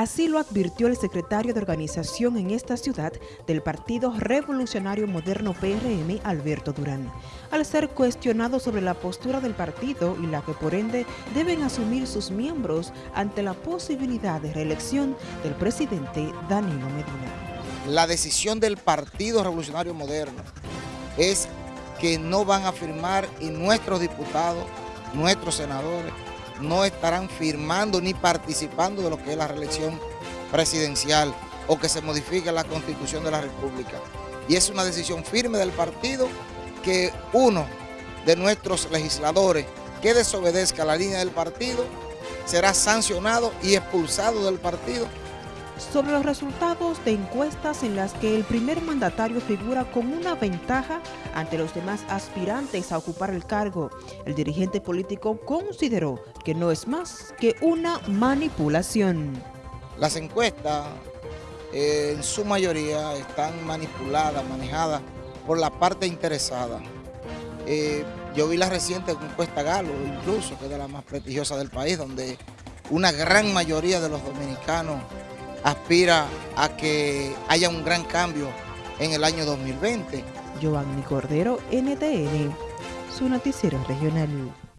Así lo advirtió el secretario de organización en esta ciudad del Partido Revolucionario Moderno PRM, Alberto Durán, al ser cuestionado sobre la postura del partido y la que por ende deben asumir sus miembros ante la posibilidad de reelección del presidente Danilo Medina. La decisión del Partido Revolucionario Moderno es que no van a firmar y nuestros diputados, nuestros senadores, no estarán firmando ni participando de lo que es la reelección presidencial o que se modifique la Constitución de la República. Y es una decisión firme del partido que uno de nuestros legisladores que desobedezca la línea del partido será sancionado y expulsado del partido sobre los resultados de encuestas en las que el primer mandatario figura con una ventaja ante los demás aspirantes a ocupar el cargo. El dirigente político consideró que no es más que una manipulación. Las encuestas eh, en su mayoría están manipuladas, manejadas por la parte interesada. Eh, yo vi la reciente encuesta Galo, incluso, que es de la más prestigiosa del país, donde una gran mayoría de los dominicanos aspira a que haya un gran cambio en el año 2020. Giovanni Cordero, NTN, su noticiero regional.